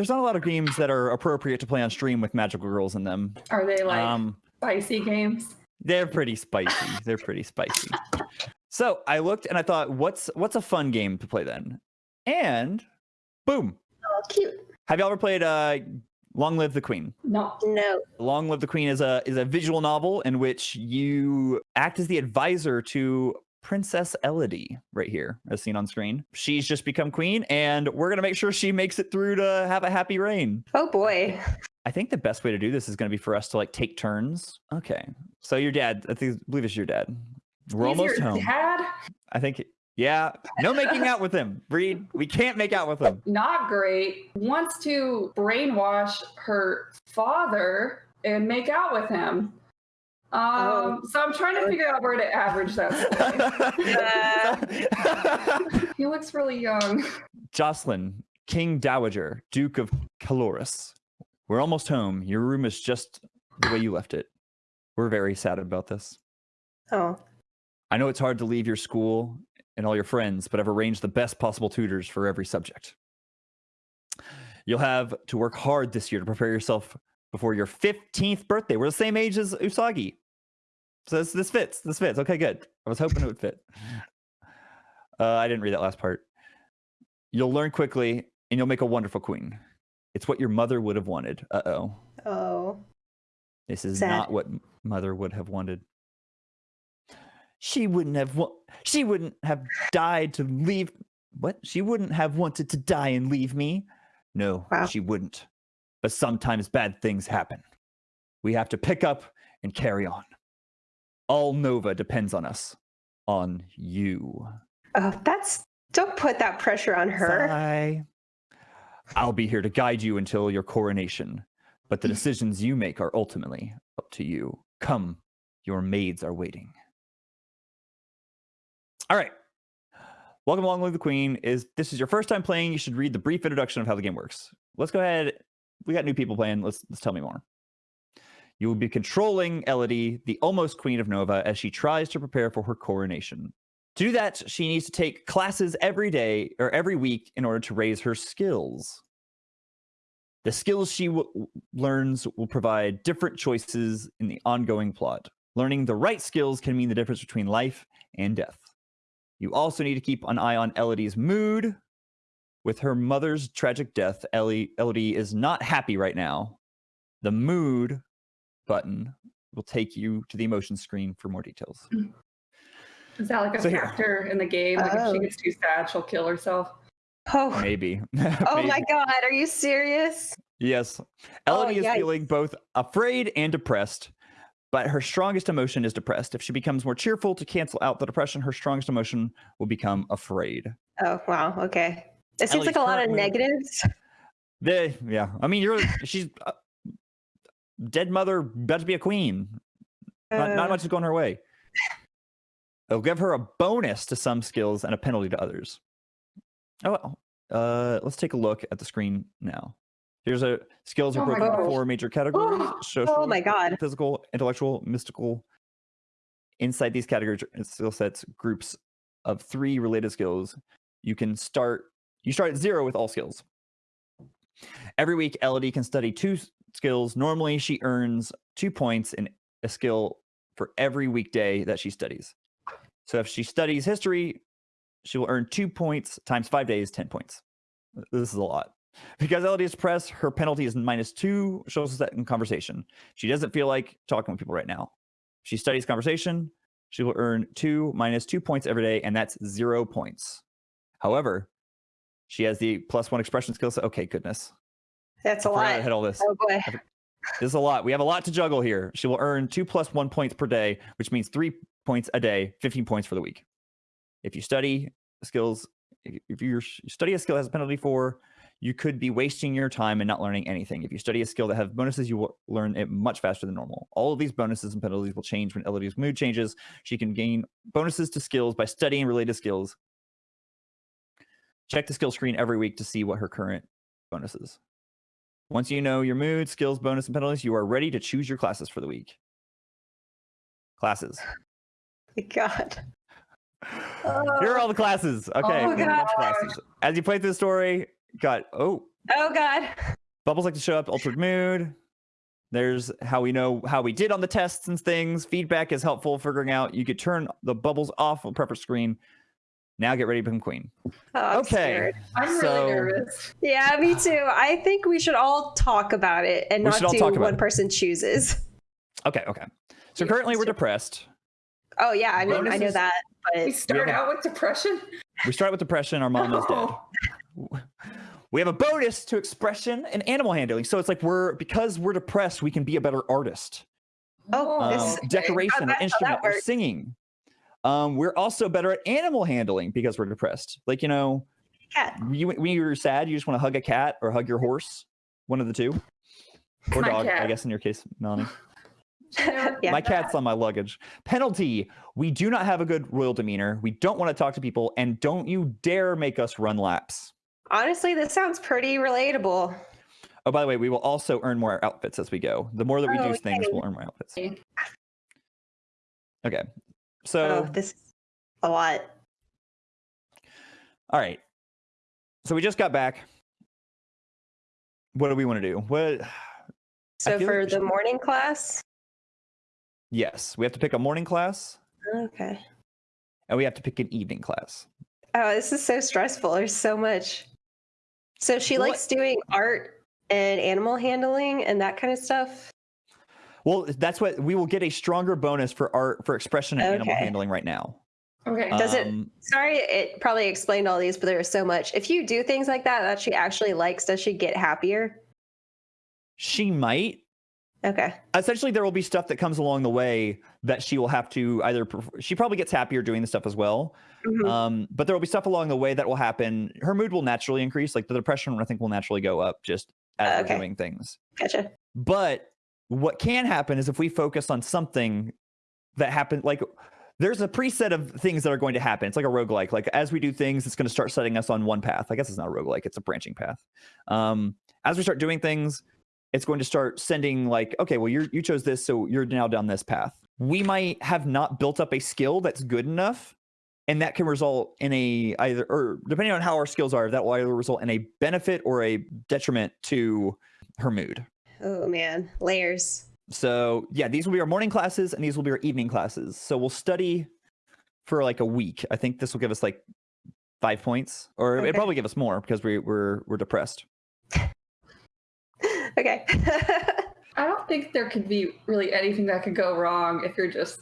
there's not a lot of games that are appropriate to play on stream with magical girls in them. Are they like Um, spicy games? they're pretty spicy. They're pretty spicy. So I looked and I thought, what's what's a fun game to play then? And boom. Oh, cute. Have you ever played uh Long Live the Queen? No. No. Long Live the Queen is a is a visual novel in which you act as the advisor to Princess Elodie right here, as seen on screen. She's just become queen, and we're gonna make sure she makes it through to have a happy reign. Oh boy. I think the best way to do this is gonna be for us to like take turns. Okay, so your dad, I think, I believe it's your dad. We're He's almost home. Dad? I think, yeah. No making out with him, Breed. We can't make out with him. Not great. Wants to brainwash her father and make out with him. Um, Oh. so I'm trying to figure out where to average that. score. he looks really young. Jocelyn, King Dowager, Duke of Caloris. We're almost home. Your room is just the way you left it. We're very sad about this. Oh. I know it's hard to leave your school and all your friends, but I've arranged the best possible tutors for every subject. You'll have to work hard this year to prepare yourself before your 15th birthday. We're the same age as Usagi. So this, this fits. This fits. Okay, good. I was hoping it would fit. Uh, I didn't read that last part. You'll learn quickly and you'll make a wonderful queen. It's what your mother would have wanted. Uh oh. Oh. This is Sad. not what mother would have wanted. She wouldn't have wa- she wouldn't have died to leave what? She wouldn't have wanted to die and leave me. No, Wow. she wouldn't. But sometimes bad things happen. We have to pick up and carry on. All Nova depends on us. On you. Oh, that's don't put that pressure on her. Sigh. I'll be here to guide you until your coronation, but the mm. decisions you make are ultimately up to you. Come, your maids are waiting. All right. Welcome along with the Queen. Is this is your first time playing? You should read the brief introduction of how the game works. Let's go ahead. We got new people playing. Let's let's tell me more. You will be controlling Elodie, the almost Queen of Nova, as she tries to prepare for her coronation. To do that, she needs to take classes every day or every week in order to raise her skills. The skills she learns will provide different choices in the ongoing plot. Learning the right skills can mean the difference between life and death. You also need to keep an eye on Elodie's mood. With her mother's tragic death, Ellie, Elodie is not happy right now. The mood button will take you to the emotion screen for more details. Is that like a So here. factor in the game? Like if Oh. she gets too sad, she'll kill herself. Oh. Maybe. Oh my god, are you serious? Yes. Oh, Elodie is feeling both afraid and depressed, but her strongest emotion is depressed. If she becomes more cheerful to cancel out the depression, her strongest emotion will become afraid. Oh wow, okay. It seems Ellie's like a lot of negatives. The, yeah. I mean, you're she's uh, dead mother, about to be a queen. Not, not Uh, much is going her way. It'll give her a bonus to some skills and a penalty to others. Oh, well. Uh, let's take a look at the screen now. Here's a skills are Oh broken into four major categories: social, oh my god. physical, intellectual, mystical. Inside these categories skill sets, groups of three related skills. You can start. You start at zero with all skills. Every week, Elodie can study two s- skills. Normally, she earns two points in a skill for every weekday that she studies. So if she studies history, she will earn two points times five days, 10 points. This is a lot. Because Elodie is her penalty is minus two. She'll set in conversation. She doesn't feel like talking with people right now. She studies conversation, she will earn two minus two points every day, and that's zero points. However, she has the plus one expression skill set. Okay, goodness. That's a I forgot I lot. had all this. Oh boy. This is a lot. We have a lot to juggle here. She will earn two plus one points per day, which means three points a day, 15 points for the week. If you study skills, if you study a skill that has a penalty for, you could be wasting your time and not learning anything. If you study a skill that have bonuses, you will learn it much faster than normal. All of these bonuses and penalties will change when Elodie's mood changes. She can gain bonuses to skills by studying related skills. Check the skill screen every week to see what her current bonus is. Once you know your mood, skills, bonus, and penalties, you are ready to choose your classes for the week. Classes. My god. Here are oh. all the classes. Okay, Oh we have a bunch of gosh. classes. As you play through the story, got oh, Oh God. Bubbles like to show up, altered mood. There's how we know how we did on the tests and things. Feedback is helpful figuring out. You could turn the bubbles off on preference screen. Now get ready to become queen. Oh, I'm okay. scared. I'm so- really nervous. Yeah, me too. I think we should all talk about it and not all do talk about one it. person chooses. Okay, okay. So Yeah, currently we're depressed. Oh yeah, I mean I know Bonuses? that, We but start have a- out with depression. We start with depression. Our mom is dead. Oh. We have a bonus to expression and animal handling. So it's like we're because we're depressed, we can be a better artist. Oh, Um, this- okay. decoration, or that instrument, or works. singing. Um, we're also better at animal handling because we're depressed. Like you know, cat. you, when you're sad, you just want to hug a cat or hug your horse, one of the two, or My dog. I guess in your case, Melanie. Yeah. My cat's on my luggage. Penalty: We do not have a good royal demeanor. We don't want to talk to people, and don't you dare make us run laps. Honestly, this sounds pretty relatable. Oh, by the way, we will also earn more outfits as we go. The more that we do Oh, things, we'll earn more outfits. Okay. Okay. So, oh, this is a lot. all right. So we just got back. What do we want to do? What? So feel like for the should- morning class, Yes, we have to pick a morning class, okay. and we have to pick an evening class. Oh, this is so stressful. There's so much. So she What- likes doing art and animal handling and that kind of stuff. Well, that's what we will get a stronger bonus for art for expression and animal handling right now. Okay. Does it- Um, Sorry, it probably explained all these, but there is so much. If you do things like that that she actually likes, does she get happier? She might. Okay. Essentially, there will be stuff that comes along the way that she will have to either. She probably gets happier doing the stuff as well. Mhm. Um, but there will be stuff along the way that will happen. Her mood will naturally increase. Like the depression, I think, will naturally go up just as Uh, okay. doing things. Gotcha. But what can happen is if we focus on something that happened, like there's a preset of things that are going to happen. It's like a roguelike. Like as we do things, it's going to start setting us on one path. I guess it's not a roguelike, it's a branching path. Um, as we start doing things, it's going to start sending like, okay, well, you you chose this, so you're now down this path. We might have not built up a skill that's good enough, and that can result in a either or depending on how our skills are, that will either result in a benefit or a detriment to her mood. Oh man, layers. So yeah, these will be our morning classes and these will be our evening classes. So we'll study for like a week. I think this will give us like five points, or Okay. it probably give us more because we, we're we're depressed. okay. I don't think there could be really anything that could go wrong if you're just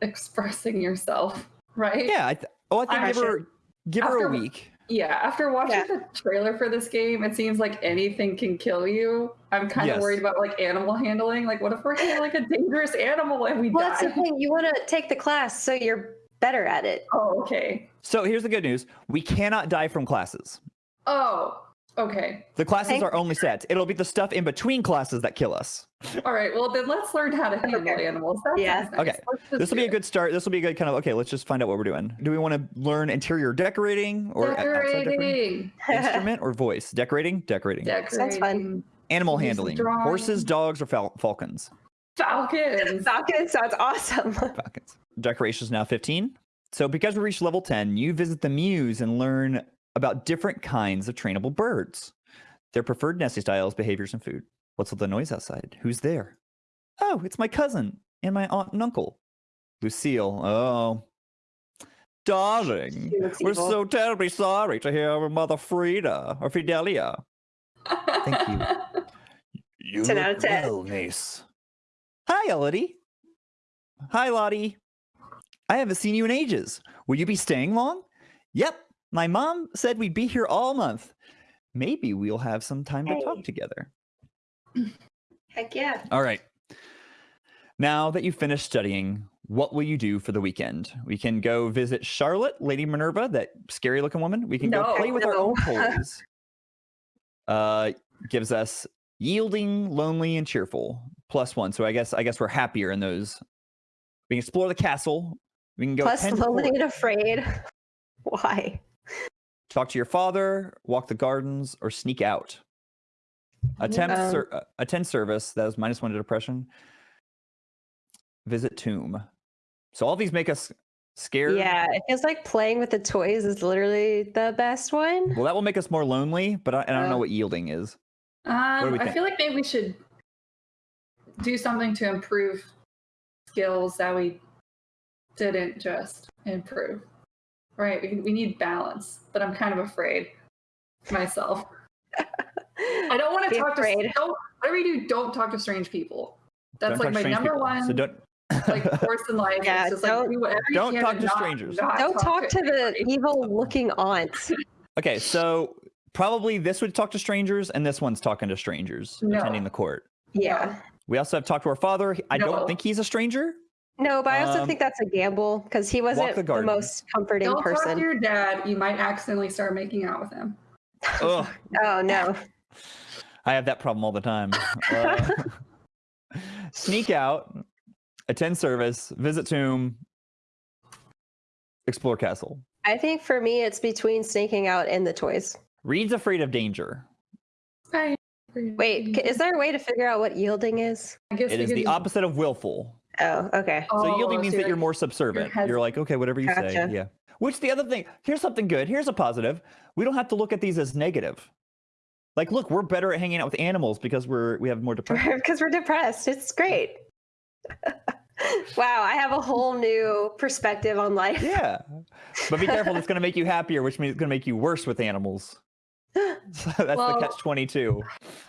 expressing yourself, right? Yeah. I th- oh, I think I give her give her a After- week. Yeah, after watching Yeah. the trailer for this game, it seems like anything can kill you. I'm kind of worried about like animal handling. Like, what if we're handling like a dangerous animal and we well, that's the thing. You want to take the class so you're better at it. Oh, okay. So here's the good news: we cannot die from classes. Oh, okay. The classes Thank- are only sets. It'll be the stuff in between classes that kill us. All right. Well, then let's learn how to handle Okay. animals. That Yeah. nice. Okay. This will do be a good start. This will be a good kind of okay. Let's just find out what we're doing. Do we want to learn interior decorating or decorating? decorating. instrument or voice? Decorating, decorating. Sounds fun. Decorating. Animal Use handling. drawing. Horses, dogs, or fal- falcons. Falcons. Falcon sounds awesome. Falcons. Decorations now 15. So because we reached level 10, you visit the muse and learn about different kinds of trainable birds, their preferred nesting styles, behaviors, and food. What's with the noise outside? Who's there? Oh, it's my cousin and my aunt and uncle. Lucille. Oh. Darling. We're evil. so terribly sorry to hear of Mother Frida or Fidelia. Thank you. You 10 out look of 10. well, niece. Hi, Elodie. Hi, Lottie. I haven't seen you in ages. Will you be staying long? Yep. My mom said we'd be here all month. Maybe we'll have some time to talk together. Heck yeah. All right. Now that you've finished studying, what will you do for the weekend? We can go visit Charlotte, Lady Minerva, that scary looking woman. We can go play with our own toys. uh, gives us yielding, lonely, and cheerful. Plus one. So I guess I guess we're happier in those. We can explore the castle. We can go Plus, lonely and afraid. Why? Talk to your father, walk the gardens, or sneak out. Attempt Um, ser- uh, attend service. That was minus one to depression. Visit tomb. So all these make us Scared. Yeah, it feels like playing with the toys is literally the best one. Well, that will make us more lonely, but I, and I don't know what yielding is. Um, do I feel like maybe we should do something to improve skills that we didn't just improve. Right? We, we need balance, but I'm kind of afraid myself. I don't want to talk afraid. to don't whatever you do, don't talk to strange people. That's Don't talk like to my number people. one So don't. like course in life. Yeah, it's just don't- like do whatever you don't can talk to to not- strangers. not Don't talk to the evil looking aunt. okay, so probably this would talk to strangers, and this one's talking to strangers No. attending the court. Yeah. We also have talked to our father. I No. don't think he's a stranger. No, but I also Um, think that's a gamble because he wasn't the the, most comforting Don't talk to person. your dad. You might accidentally start making out with him. Oh no. I have that problem all the time. Uh, sneak out, attend service, visit tomb, explore castle. I think for me it's between snaking out and the toys. Reed's afraid of danger. Wait, is there a way to figure out what yielding is? I guess It we is could the opposite of willful. Oh, okay. So Oh, yielding means so that you're more subservient. has- You're like, okay, whatever you say. Yeah. Which the other thing, here's something good. Here's a positive. We don't have to look at these as negative. Like, look, we're better at hanging out with animals because we're we have more depression. Because we're depressed. It's great. wow, I have a whole new perspective on life. yeah. But be careful, it's gonna make you happier, which means it's gonna make you worse with animals. So that's Well- the catch twenty two.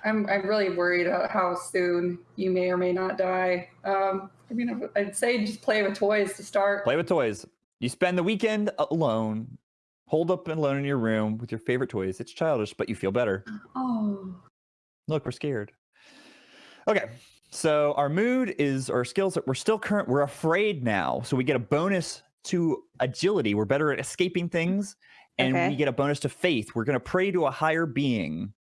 I'm I'm really worried about how soon you may or may not die. Um, I mean, I'd say just play with toys to start. Play with toys. You spend the weekend alone, holed up and alone in your room with your favorite toys. It's childish, but you feel better. Oh, Look, we're scared. Okay. So our mood is our skills that we're still current. We're afraid now. So we get a bonus to agility. We're better at escaping things. And Okay. we get a bonus to faith. We're going to pray to a higher being.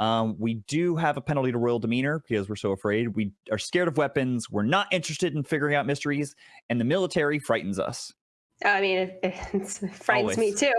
Um, we do have a penalty to royal demeanor because we're so afraid. We are scared of weapons. We're not interested in figuring out mysteries. And the military frightens us. I mean, it, it frightens me too.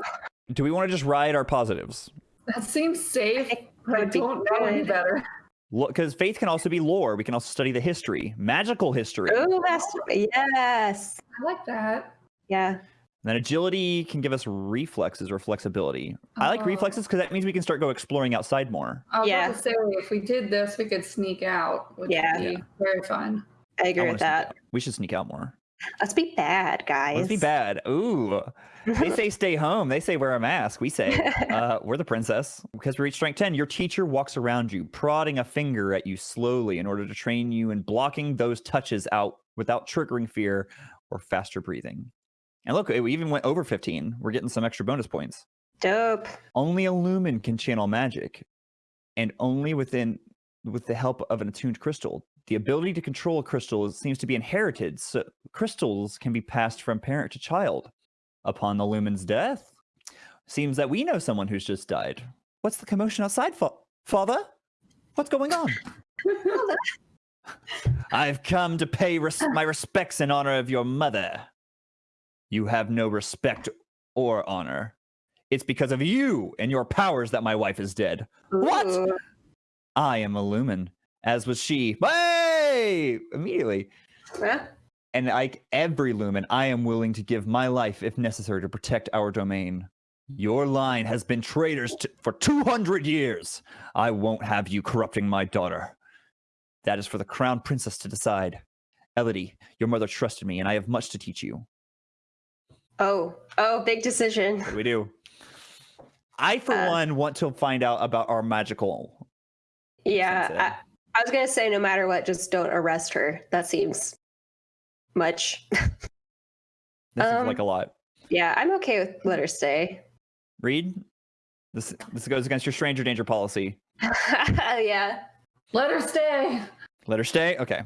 Do we want to just ride our positives? that seems safe. think but I don't know any good. better. Because faith can also be lore. We can also study the history, magical history. Oh, that's yes. I like that. Yeah. Then agility can give us reflexes or flexibility. I like Oh. reflexes because that means we can start go exploring outside more. I Yeah. about to say if we did this, we could sneak out, which Yeah. would be Yeah. very fun. I I agree wanna with that. out. We should sneak out more. Let's be bad, guys. Let's be bad. Ooh. They say stay home. They say wear a mask. We say uh, we're the princess. Because we reach strength 10, your teacher walks around you, prodding a finger at you slowly in order to train you in blocking those touches out without triggering fear or faster breathing. And look, we even went over 15. We're getting some extra bonus points. Dope. only a lumen can channel magic. And only within with the help of an attuned crystal. The ability to control a crystal seems to be inherited so crystals can be passed from parent to child. Upon the lumen's death seems that we know someone who's just died. What's the commotion outside fa- father? What's going on? I've come to pay res- my respects in honor of your mother you have no respect or honor it's because of you and your powers that my wife is dead. What? I am a lumen, as was she. Hey! Immediately. And like every lumen, I am willing to give my life if necessary to protect our domain. Your line has been traitors to, for 200 years. I won't have you corrupting my daughter. That is for the crown princess to decide. Elodie, your mother trusted me, and I have much to teach you. Oh, oh, big decision. What do we do? I, for Uh, one, want to find out about our magical Yeah, I, I was gonna say no matter what, just don't arrest her. That seems much. This Um, like a lot. yeah, I'm okay with let her stay. Reed. This this goes against your stranger danger policy. yeah. Let her stay. Let her stay. Okay.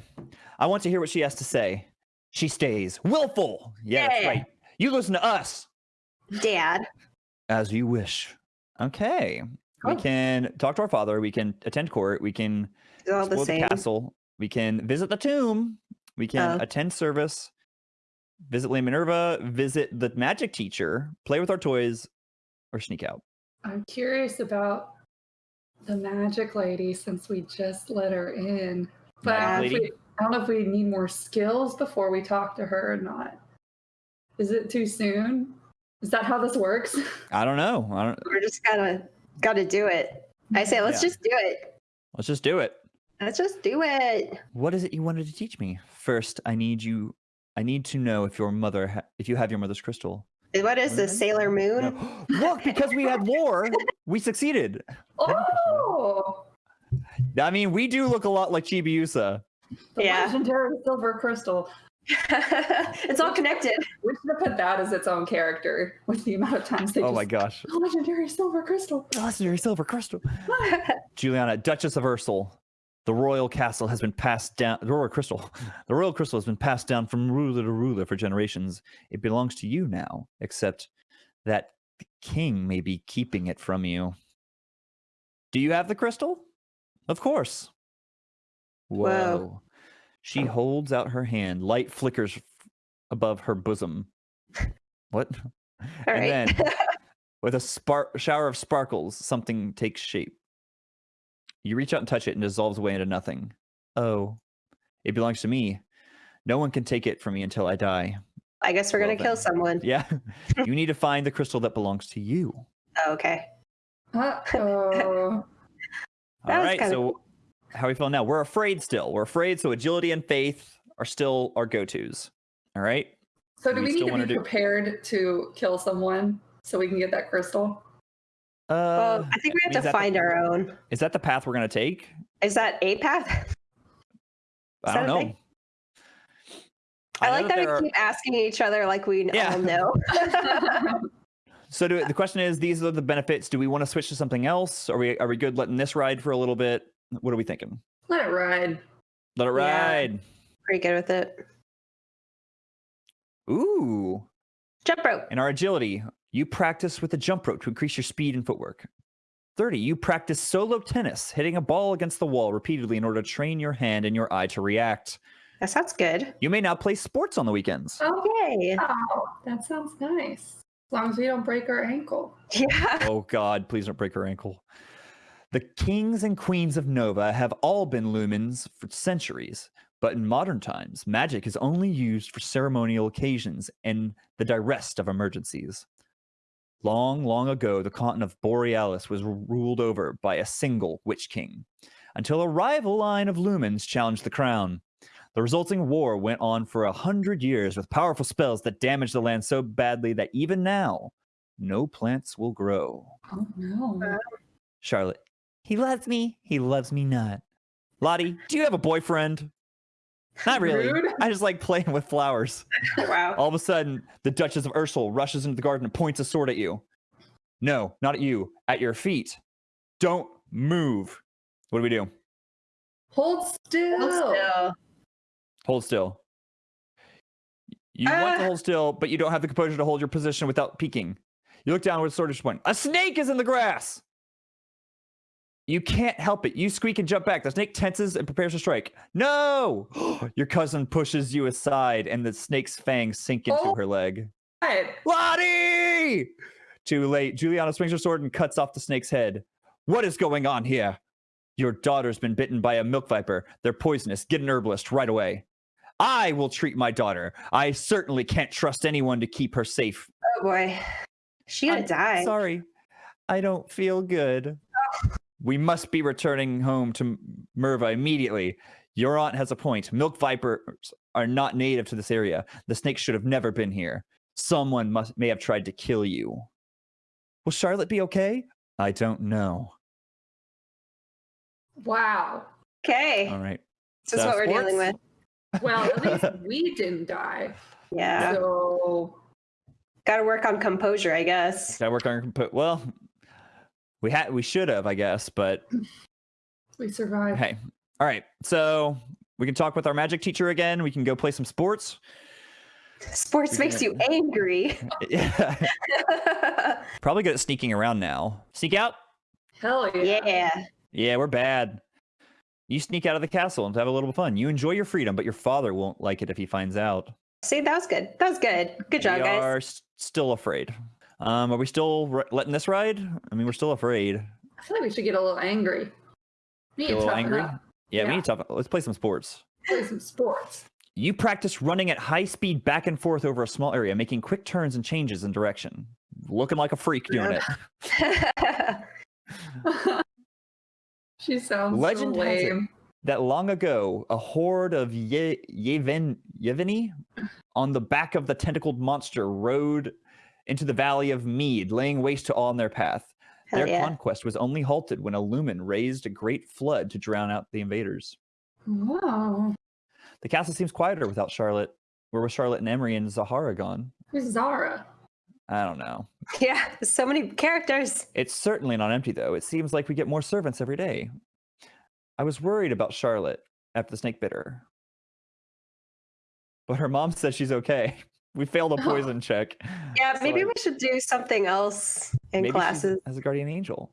I want to hear what she has to say. She stays. Willful. Yeah, that's right. You listen to us Dad. as you wish. Okay. We Oh. can talk to our father. We can attend court. We can It's all the explore the castle. We can visit the tomb. We can Oh. attend service. Visit Lady Minerva. Visit the magic teacher. Play with our toys, or sneak out. I'm curious about the magic lady since we just let her in. But I Magic don't, lady? we, I don't know if we need more skills before we talk to her or not. Is it too soon? Is that how this works? I don't know. I don't. We're just gotta gotta do it. I say let's Yeah. just do it. Let's just do it. Let's just do it. What is it you wanted to teach me? First, I need you. I need to know if your mother, ha- if you have your mother's crystal. What is Okay. this, Sailor Moon? No. Look, because we had lore, we succeeded. Oh, I mean, we do look a lot like Chibiusa. the Yeah. legendary silver crystal. it's all connected. We should have put that as its own character with the amount of times they Oh just my gosh. Oh, legendary silver crystal. Legendary silver crystal. Juliana, Duchess of Ursel. The royal castle has been passed down. The royal crystal. The royal crystal has been passed down from ruler to ruler for generations. It belongs to you now, except that the king may be keeping it from you. Do you have the crystal? Of course. Whoa. Whoa. She holds out her hand. Light flickers above her bosom. What? All and right. then, with a spark shower of sparkles, something takes shape. You reach out and touch it and dissolves away into nothing. Oh, it belongs to me. No one can take it from me until I die. I guess we're Well gonna kill someone. Yeah. you need to find the crystal that belongs to you. Oh, okay. Uh-oh. That All was right. kinda So, how are we feeling now? We're afraid still. We're afraid. So, agility and faith are still our go tos. All right. So do We we, need to wanna be do- prepared to kill someone so we can get that crystal? Uh, Well, I think we means have to that the- find our own. is that the path we're going to take? Is that a path? I don't know. thing? I, like that, there we are- keep asking each other like we Yeah. all know. So do, the question is, these are the benefits. Do we want to switch to something else? Are we are we good letting this ride for a little bit? What are we thinking? Let it ride. Let it Yeah. ride. Pretty good with it. Ooh. Jump rope. In our agility, you practice with a jump rope to increase your speed and footwork. 30, you practice solo tennis, hitting a ball against the wall repeatedly in order to train your hand and your eye to react. That sounds good. You may now play sports on the weekends. Okay. Oh, that sounds nice. As long as we don't break our ankle. Yeah. Oh God, please don't break her ankle. The kings and queens of Nova have all been lumens for centuries, but in modern times, magic is only used for ceremonial occasions and the direst of emergencies. Long, long ago, the continent of Borealis was ruled over by a single witch king, until a rival line of lumens challenged the crown. The resulting war went on for a hundred years with powerful spells that damaged the land so badly that even now, no plants will grow. Oh no. Charlotte, he loves me. He loves me not. Lottie, do you have a boyfriend? Not really. Rude. I just like playing with flowers. wow. All of a sudden, the Duchess of Ursel rushes into the garden and points a sword at you. No, not at you, at your feet. Don't move. What do we do? Hold still. Hold still. Hold still. You uh. want to hold still, but you don't have the composure to hold your position without peeking. You look down with a sword at point. A snake is in the grass. You can't help it. You squeak and jump back. The snake tenses and prepares to strike. No! your cousin pushes you aside, and the snake's fangs sink into Oh. her leg. What? Lottie! Too late. Juliana swings her sword and cuts off the snake's head. What is going on here? Your daughter's been bitten by a milk viper. They're poisonous. Get an herbalist right away. I will treat my daughter. I certainly can't trust anyone to keep her safe. Oh boy. She gonna I'm die. Sorry. I don't feel good. We must be returning home to Merva immediately. Your aunt has a point. Milk vipers are not native to this area. The snake should have never been here. Someone must may have tried to kill you. Will Charlotte be okay? I don't know. Wow. Okay. All right. This is So, what we're dealing with. Well, at least we didn't die. Yeah. So Gotta work on composure, I guess. Gotta work on compo- well. We had we should have, I guess, but we survived. hey. All right. So we can talk with our magic teacher again. We can go play some sports. Sports We makes you angry. Yeah. Probably good at sneaking around now. Sneak out? Hell yeah. yeah. Yeah, we're bad. You sneak out of the castle and have a little fun. You enjoy your freedom, but your father won't like it if he finds out. See, that was good. That was good. Good job, we guys. are s- still afraid. Um, are we still letting this ride? I mean, we're still afraid. I feel like we should get a little angry. We need Get a little angry? up. Yeah, we Yeah. need to. Let's play some sports. Play some sports. You practice running at high speed back and forth over a small area, making quick turns and changes in direction. Looking like a freak doing it. she sounds Legend so lame. that long ago, a horde of Ye- Yeveni Yeveni on the back of the tentacled monster rode into the valley of Mead, laying waste to all in their path. Hell Their yeah. conquest was only halted when a lumen raised a great flood to drown out the invaders. Wow. The castle seems quieter without Charlotte. Where was Charlotte and Emery and Zahara gone? Who's Zara? I don't know. Yeah, so many characters. It's certainly not empty, though. It seems like we get more servants every day. I was worried about Charlotte after the snake bit her. But her mom said she's okay. We failed a Oh. poison check. Yeah, so maybe I- we should do something else in classes. as a guardian angel.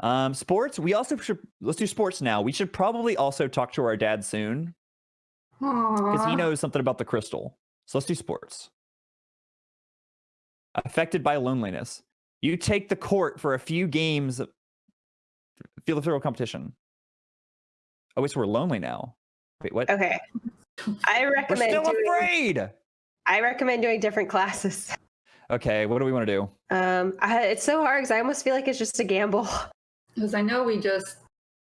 Um, sports. We also should let's do sports now. We should probably also talk to our dad soon because he knows something about the crystal. So let's do sports. Affected by loneliness. You take the court for a few games. of Field of Throw competition. Oh, wait, so we're lonely now. Wait, what? Okay. I recommend. We're still doing, afraid. I recommend doing different classes. Okay, what do we want to do? Um, I, it's so hard because I almost feel like it's just a gamble. Because I know we just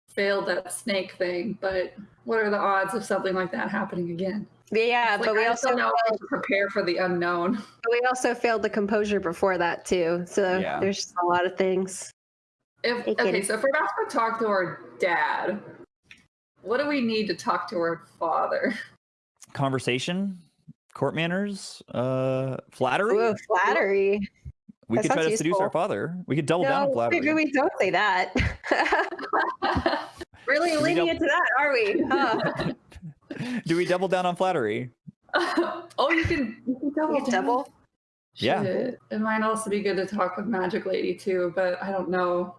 failed that snake thing, but what are the odds of something like that happening again? Yeah, Like, but we I also know how to prepare for the unknown. but we also failed the composure before that too. So Yeah. there's just a lot of things. If It okay, can- so if we're about to talk to our dad, what do we need to talk to our father? Conversation, court manners, uh, flattery. Ooh, flattery. we that could try sounds to seduce our father. We could double down on flattery. maybe we don't say that. really we leaning don't- into that, are we? Huh. do we double down on flattery? oh, you can, you can double. You down. double. Yeah. Shit. It might also be good to talk with Magic Lady too, but I don't know.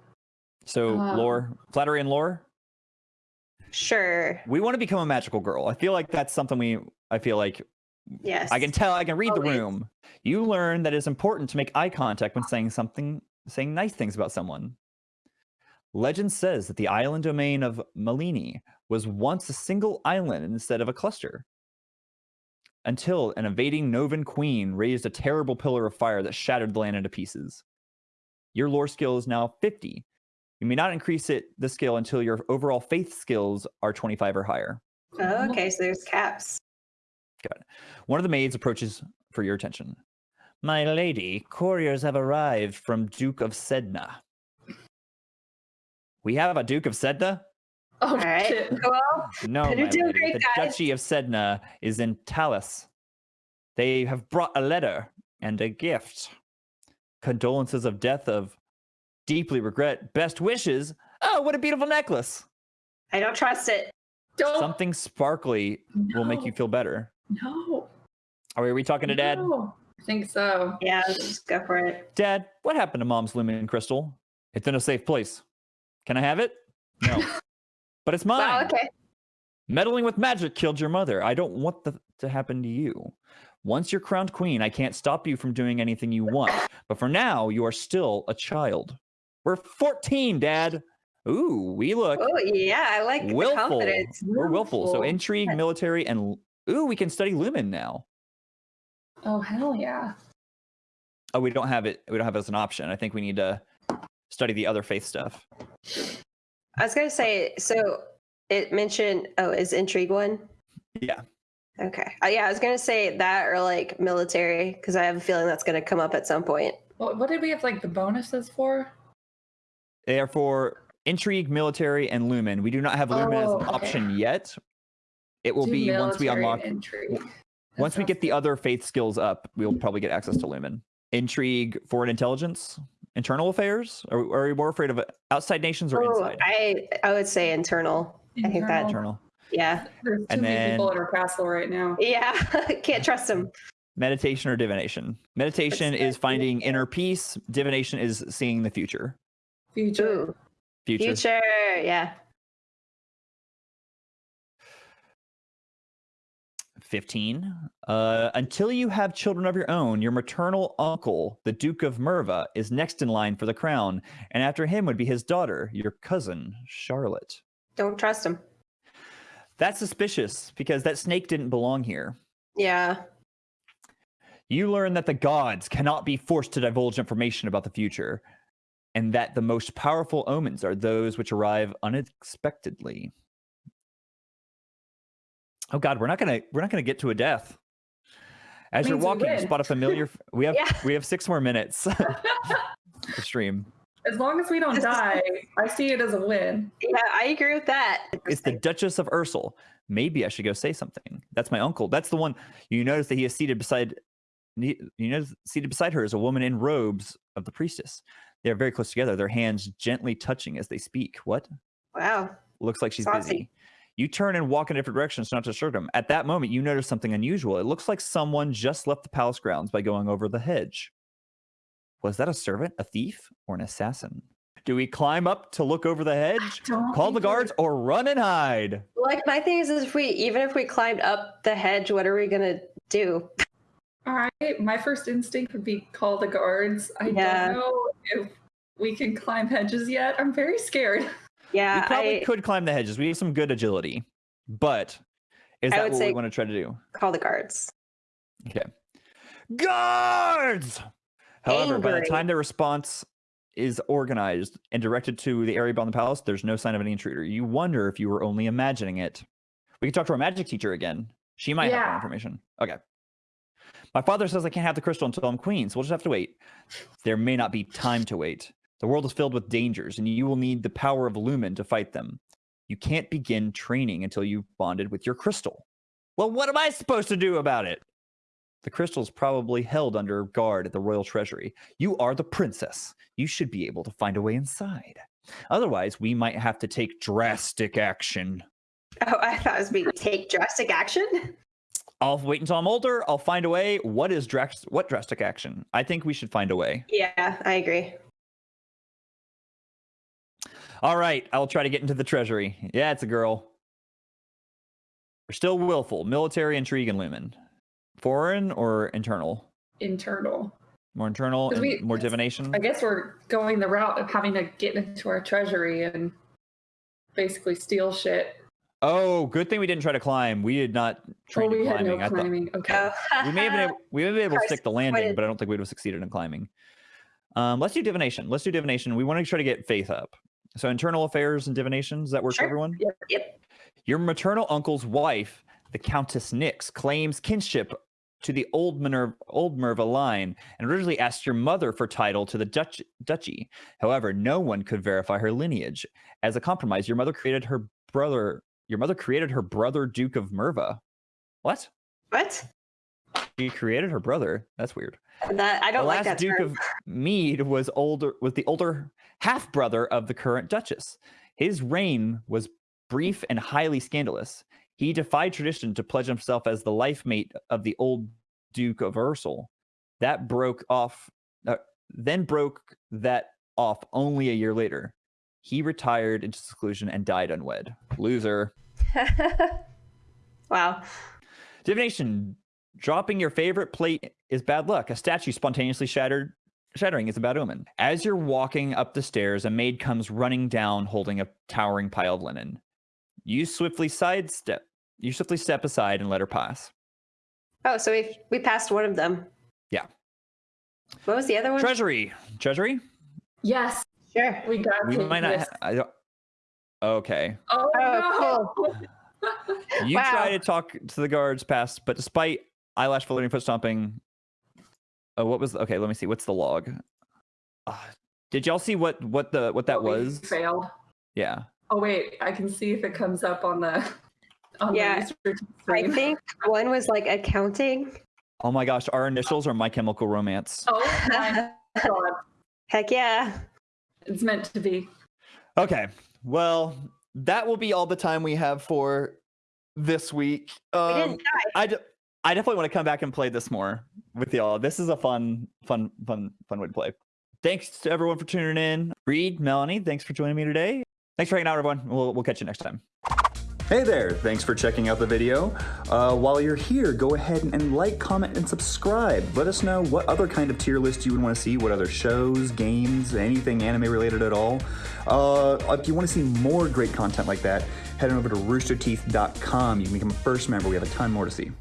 So Um, lore, flattery and lore. Sure. We want to become a magical girl. I feel like that's something we. I feel like Yes. I can tell. I can read the room. You learn that it's important to make eye contact when saying something, saying nice things about someone. Legend says that the island domain of Malini was once a single island instead of a cluster. Until an invading Novan queen raised a terrible pillar of fire that shattered the land into pieces. Your lore skill is now 50. You may not increase it the skill until your overall faith skills are 25 or higher. Oh, okay, so there's caps. One of the maids approaches for your attention. My lady, couriers have arrived from Duke of Sedna. We have a Duke of Sedna? Oh All right. shit! Well, No, my lady. great, the guys. Duchy of Sedna is in Talus. They have brought a letter and a gift. Condolences of death of deeply regret. Best wishes. Oh, what a beautiful necklace. I don't trust it. Don't. Something sparkly will make you feel better. No. Are we, are we talking to Dad? No. I think so. Yeah, just go for it. Dad, what happened to mom's lumen crystal? It's in a safe place. Can I have it? No. but it's mine. Wow, okay. Meddling with magic killed your mother. I don't want that to happen to you. Once you're crowned queen, I can't stop you from doing anything you want. But for now, you are still a child. We're 14, Dad. Ooh, we look Oh yeah, I like the willful. confidence. We're willful. So Willful. intrigue, military, and ooh, we can study lumen now. Oh hell yeah! Oh, we don't have it. We don't have it as an option. I think we need to study the other faith stuff. I was gonna say, so it mentioned oh, is intrigue one? Yeah. Okay. Uh, yeah, I was gonna say that or like military, because I have a feeling that's gonna come up at some point. What, what did we have like the bonuses for? They are for intrigue, military, and lumen. We do not have lumen as Oh, an okay. option yet. It will Do be once we unlock. and intrigue. Once we get the other faith skills up, we'll probably get access to lumen. Intrigue, foreign intelligence, internal affairs. Are, are we more afraid of outside nations or Oh, inside? I I would say internal. I think that- Internal. Internal. Yeah. There's too and many people then- in our castle right now. Yeah. Can't trust them. Meditation or divination. Meditation is finding inner peace. Divination is seeing the future. Future. Ooh. Future. Future. Yeah. 15. Uh, until you have children of your own, your maternal uncle, the Duke of Merva, is next in line for the crown, and after him would be his daughter, your cousin, Charlotte. Don't trust him. That's suspicious because that snake didn't belong here. Yeah. You learn that the gods cannot be forced to divulge information about the future, and that the most powerful omens are those which arrive unexpectedly. Oh God, we're not gonna we're not gonna get to a death. As you're walking, you spot a familiar. We have Yeah. we have six more minutes to stream. As long as we don't die, I see it as a win. Yeah, I agree with that. It's the Duchess of Ursel. Maybe I should go say something. That's my uncle. That's the one. You notice that he is seated beside. You know, seated beside her is a woman in robes of the priestess. They are very close together. Their hands gently touching as they speak. What? Wow. Looks like she's Saucy. busy. You turn and walk in different directions not to disturb them. At that moment, you notice something unusual. It looks like someone just left the palace grounds by going over the hedge. Was that a servant, a thief, or an assassin? Do we climb up to look over the hedge, call the guards, or run and hide? Like my thing is, is if we even if we climbed up the hedge, what are we gonna do? All right, my first instinct would be call the guards. I Yeah. don't know if we can climb hedges yet. I'm very scared. Yeah, we probably I could climb the hedges. We have some good agility, but is I that what we want to try to do? call the guards. Okay. Guards! However, by the time their response is organized and directed to the area beyond the palace, there's no sign of any intruder. You wonder if you were only imagining it. We can talk to our magic teacher again. She might have more information. Okay. My father says I can't have the crystal until I'm queen, so we'll just have to wait. There may not be time to wait. The world is filled with dangers, and you will need the power of Lumen to fight them. You can't begin training until you've bonded with your crystal. Well, what am I supposed to do about it? The crystal is probably held under guard at the royal treasury. You are the princess. You should be able to find a way inside. Otherwise, we might have to take drastic action. Oh, I thought it was being take drastic action. I'll wait until I'm older. I'll find a way. What is dras- what drastic action? I think we should find a way. Yeah, I agree. All right, I'll try to get into the treasury. Yeah, it's a girl. We're still willful, military intrigue and lumen. Foreign or internal? Internal. More internal, and we- more divination. I guess we're going the route of having to get into our treasury and basically steal shit. Oh, good thing we didn't try to climb. We did not Oh, train we in had climbing. no I thought climbing. Okay. Oh, we may have been able, we may have been able to stick the landing, but I don't think we would have succeeded in climbing. Um, let's do divination. Let's do divination. We want to try to get faith up. So internal affairs and divination. Does that work for everyone? Yep. Yep. Your maternal uncle's wife, the Countess Nix, claims kinship to the old Minerva, old Merva line and originally asked your mother for title to the Dutch, duchy. However, no one could verify her lineage. As a compromise, your mother created her brother. Your mother created her brother, Duke of Merva. What? What? She created her brother. That's weird. That I The don't like last Duke term. of Mead was older was the older half brother of the current Duchess. His reign was brief and highly scandalous. He defied tradition to pledge himself as the life mate of the old Duke of Ursel. That broke off uh, then broke that off only a year later. He retired into seclusion and died unwed. Loser. wow. Divination. Dropping your favorite plate is bad luck. A statue spontaneously shattered shattering is a bad omen. As you're walking up the stairs, a maid comes running down holding a towering pile of linen. You swiftly sidestep. You swiftly step aside and let her pass. Oh, so we we passed one of them. Yeah. What was the other one? Treasury. Treasury? Yes, Sure. we got We might not ha- I don't Okay. Oh, Oh, no. You Wow. try to talk to the guards past, but despite eyelash flirting foot stomping. Oh, what was okay, let me see. What's the log? Uh, did y'all see what what the what that Oh, was? failed. Yeah. Oh wait, I can see if it comes up on the on Yeah, the research I think one was like accounting. Oh my gosh, our initials are My Chemical Romance. Oh my god, Heck yeah. it's meant to be. Okay. Well, that will be all the time we have for this week. We Um, didn't die. I, d- I definitely want to come back and play this more with y'all. This is a fun, fun, fun, fun way to play. Thanks to everyone for tuning in. Reed, Melanie, thanks for joining me today. Thanks for hanging out, everyone. We'll, we'll catch you next time. Hey there, thanks for checking out the video. Uh, while you're here, go ahead and like, comment, and subscribe. Let us know what other kind of tier list you would want to see, what other shows, games, anything anime related at all. Uh, if you want to see more great content like that, head on over to roosterteeth.com. You can become a first member. We have a ton more to see.